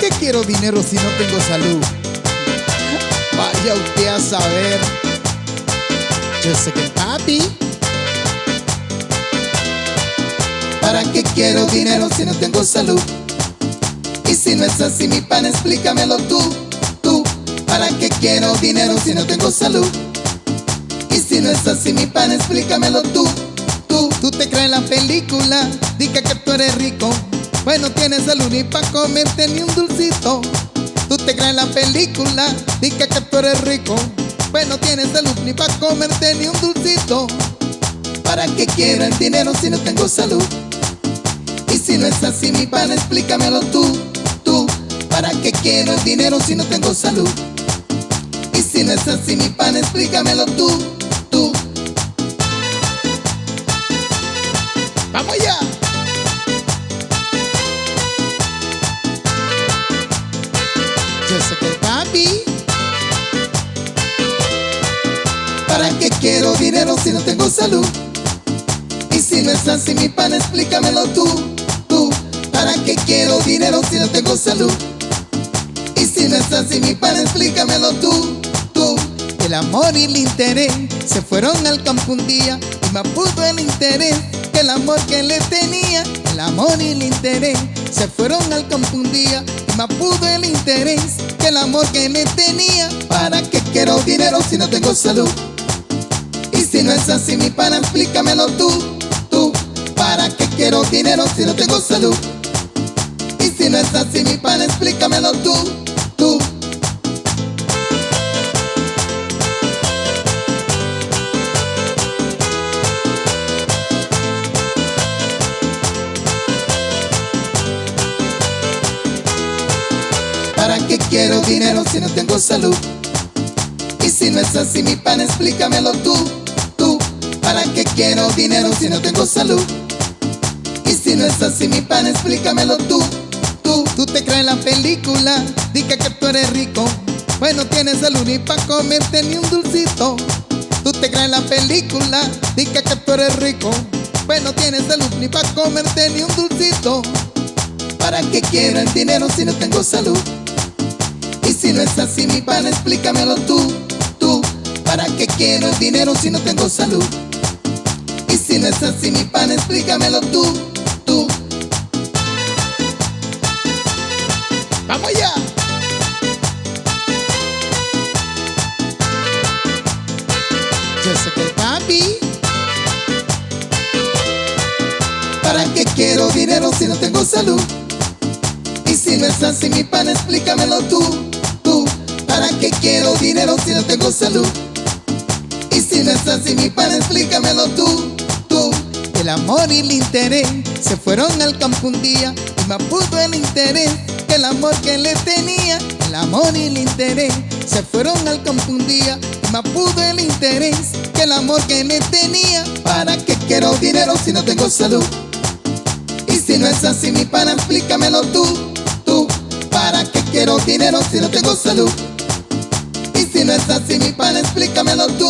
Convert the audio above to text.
qué quiero dinero si no tengo salud? Vaya usted a saber. Yo sé que papi. ¿Para qué quiero dinero si no tengo salud? Y si no es así, mi pan, explícamelo tú, tú. ¿Para qué quiero dinero si no tengo salud? Y si no es así, mi pan, explícamelo tú, tú. Tú te crees la película, diga que tú eres rico. Pues no tienes salud ni pa' comerte ni un dulcito. Tú te crees la película, diga que tú eres rico. Pues no tienes salud ni pa' comerte ni un dulcito. ¿Para qué quiero el dinero si no tengo salud? Y si no es así, mi pan, explícamelo tú, tú. ¿Para qué quiero el dinero si no tengo salud? Y si no es así, mi pan, explícamelo tú, tú. ¡Vamos allá! Que papi. ¿Para qué quiero dinero si no tengo salud? Y si no es así, mi pan, explícamelo tú, tú. ¿Para qué quiero dinero si no tengo salud? Y si no es así, mi pan, explícamelo tú, tú. El amor y el interés se fueron al campo un día y me pudo el interés que el amor que le tenía. El amor y el interés se fueron al campo un día me pudo el interés que el amor que le tenía. ¿Para qué quiero dinero si no tengo salud? Y si no es así, mi pana, explícamelo tú, tú. ¿Para qué quiero dinero si no tengo salud? Y si no es así, mi pana, explícamelo tú, quiero dinero si no tengo salud? Y si no es así, mi pan, explícamelo tú, tú. ¿Para qué quiero dinero si no tengo salud? Y si no es así, mi pan, explícamelo tú, tú. Tú te crees la película, diga que tú eres rico. Pues no tienes salud ni pa' comerte ni un dulcito. Tú te crees la película, diga que tú eres rico. Pues no tienes salud ni pa' comerte ni un dulcito. ¿Para qué quiero el dinero si no tengo salud? Si no es así, mi pan, explícamelo tú, tú. ¿Para qué quiero el dinero si no tengo salud? Y si no es así, mi pan, explícamelo tú, tú. ¡Vamos allá! Yo sé que papi. ¿Para qué quiero dinero si no tengo salud? Y si no es así, mi pan, explícamelo tú. ¿Para qué quiero dinero si no tengo salud? Y si no es así, mi pan, explícamelo tú, tú. El amor y el interés se fueron al campo un día y me pudo el interés que el amor que le tenía. El amor y el interés se fueron al campo un día y me pudo el interés que el amor que le tenía. ¿Para qué quiero dinero si no tengo salud? Y si no es así, mi pana, explícamelo tú, tú. ¿Para qué quiero dinero si no tengo salud? Si no es así, mi pana, explícamelo tú.